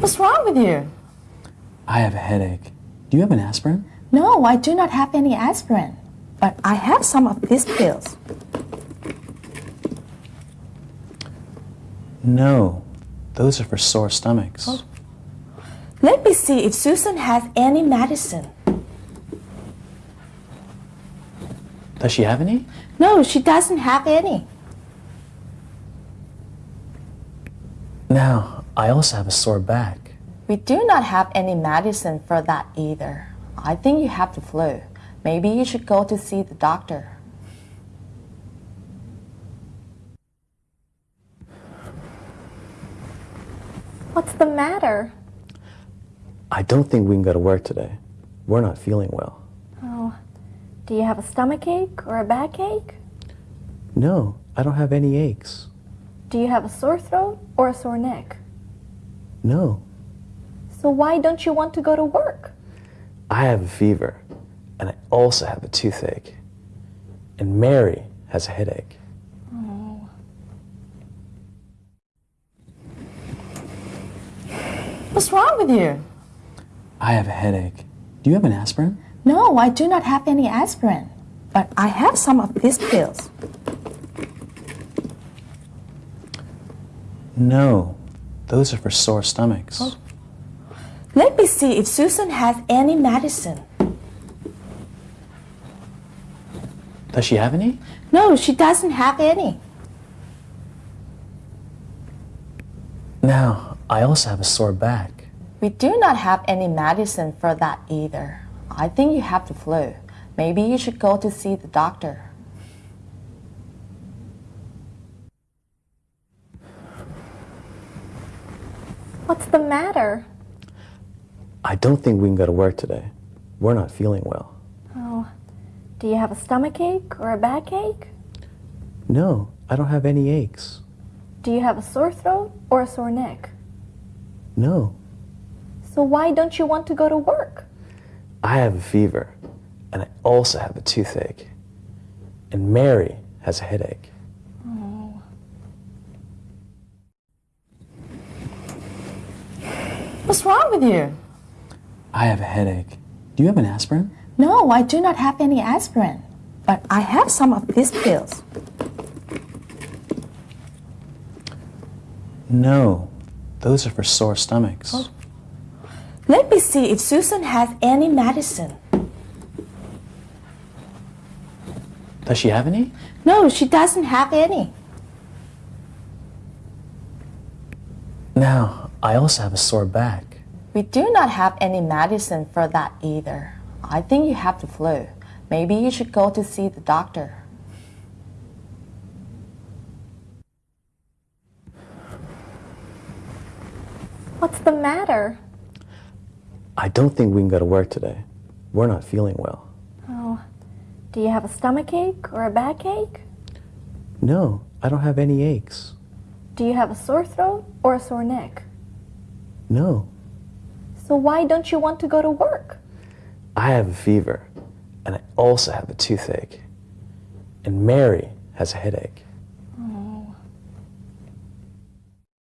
What's wrong with you? I have a headache. Do you have an aspirin? No, I do not have any aspirin. But I have some of these pills. No, those are for sore stomachs. Oh. Let me see if Susan has any medicine. Does she have any? No, she doesn't have any. Now, I also have a sore back. We do not have any medicine for that either. I think you have the flu. Maybe you should go to see the doctor. What's the matter? I don't think we can go to work today. We're not feeling well. Oh, do you have a stomach ache or a backache? No, I don't have any aches. Do you have a sore throat or a sore neck? No, So why don't you want to go to work? I have a fever, and I also have a toothache. And Mary has a headache. Oh. What's wrong with you? I have a headache. Do you have an aspirin? No, I do not have any aspirin. But I have some of these pills. No, those are for sore stomachs. Oh. Let me see if Susan has any medicine. Does she have any? No, she doesn't have any. Now, I also have a sore back. We do not have any medicine for that either. I think you have the flu. Maybe you should go to see the doctor. What's the matter? I don't think we can go to work today. We're not feeling well. Oh, do you have a stomach ache or a backache? No, I don't have any aches. Do you have a sore throat or a sore neck? No, So why don't you want to go to work? I have a fever, and I also have a toothache. And Mary has a headache. What's wrong with you? I have a headache. Do you have an aspirin? No, I do not have any aspirin. But I have some of these pills. No, those are for sore stomachs. Oh. Let me see if Susan has any medicine. Does she have any? No, she doesn't have any. Now, I also have a sore back. We do not have any medicine for that either. I think you have the flu. Maybe you should go to see the doctor. What's the matter? I don't think we can go to work today. We're not feeling well. Oh, do you have a stomach ache or a backache? No, I don't have any aches. Do you have a sore throat or a sore neck? No, So why don't you want to go to work? I have a fever, and I also have a toothache. And Mary has a headache.